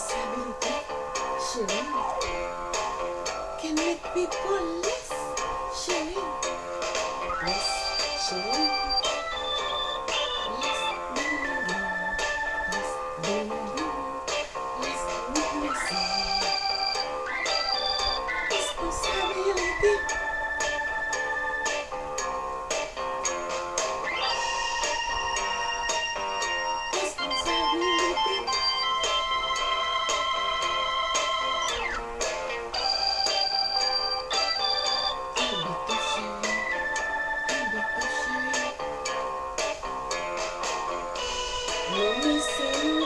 responsabilité Can make people less Shirin, Less Shirin.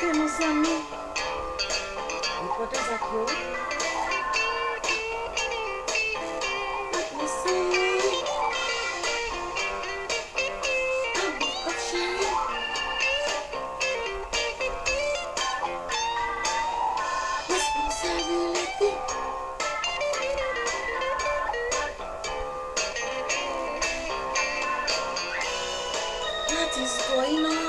Enquanto nos amamos, enquanto. What is going on?